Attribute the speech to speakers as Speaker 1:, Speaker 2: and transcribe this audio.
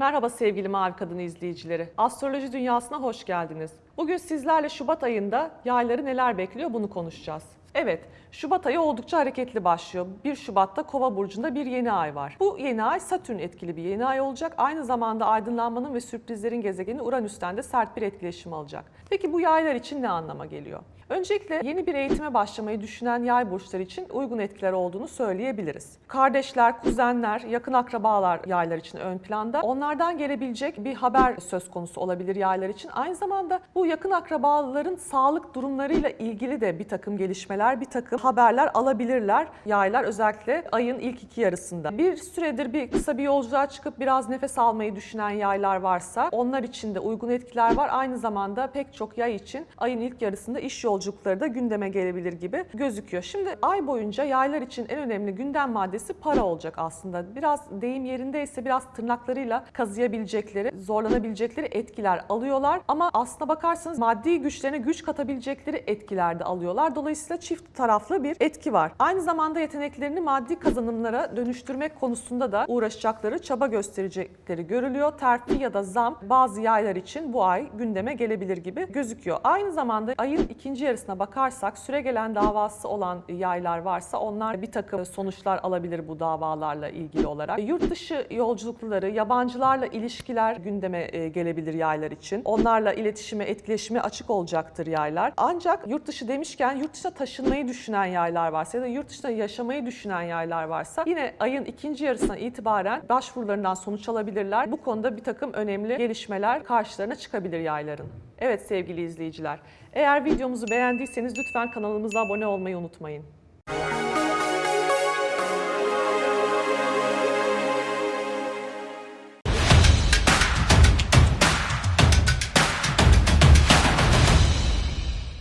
Speaker 1: Merhaba sevgili Mavi Kadın izleyicileri. Astroloji dünyasına hoş geldiniz. Bugün sizlerle Şubat ayında yayları neler bekliyor bunu konuşacağız. Evet, Şubat ayı oldukça hareketli başlıyor. 1 Şubat'ta Kova burcunda bir yeni ay var. Bu yeni ay Satürn etkili bir yeni ay olacak. Aynı zamanda aydınlanmanın ve sürprizlerin gezegeni Uranüs'ten de sert bir etkileşim alacak. Peki bu yaylar için ne anlama geliyor? Öncelikle yeni bir eğitime başlamayı düşünen yay burçları için uygun etkiler olduğunu söyleyebiliriz. Kardeşler, kuzenler, yakın akrabalar yaylar için ön planda. Onlardan gelebilecek bir haber söz konusu olabilir yaylar için. Aynı zamanda bu yakın akrabaların sağlık durumlarıyla ilgili de bir takım gelişmeler, bir takım haberler alabilirler yaylar özellikle ayın ilk iki yarısında. Bir süredir bir kısa bir yolculuğa çıkıp biraz nefes almayı düşünen yaylar varsa onlar için de uygun etkiler var. Aynı zamanda pek çok yay için ayın ilk yarısında iş yolculukları da gündeme gelebilir gibi gözüküyor. Şimdi ay boyunca yaylar için en önemli gündem maddesi para olacak aslında. Biraz deyim yerindeyse biraz tırnaklarıyla kazıyabilecekleri, zorlanabilecekleri etkiler alıyorlar. Ama aslına bakarsanız maddi güçlerine güç katabilecekleri etkiler de alıyorlar. Dolayısıyla çift taraflı bir etki var. Aynı zamanda yeteneklerini maddi kazanımlara dönüştürmek konusunda da uğraşacakları, çaba gösterecekleri görülüyor. Terfi ya da zam bazı yaylar için bu ay gündeme gelebilir gibi gözüküyor. Aynı zamanda ayın ikinci yarısına bakarsak süre gelen davası olan yaylar varsa onlar bir takım sonuçlar alabilir bu davalarla ilgili olarak. Yurt dışı yolculukları, yabancılarla ilişkiler gündeme e, gelebilir yaylar için. Onlarla iletişime, etkileşime açık olacaktır yaylar. Ancak yurt dışı demişken yurt dışına taşınmayı düşünen yaylar varsa ya da yurt dışında yaşamayı düşünen yaylar varsa yine ayın ikinci yarısına itibaren başvurularından sonuç alabilirler. Bu konuda bir takım önemli gelişmeler karşılarına çıkabilir yayların. Evet sevgili izleyiciler, eğer videomuzu beğendiyseniz lütfen kanalımıza abone olmayı unutmayın.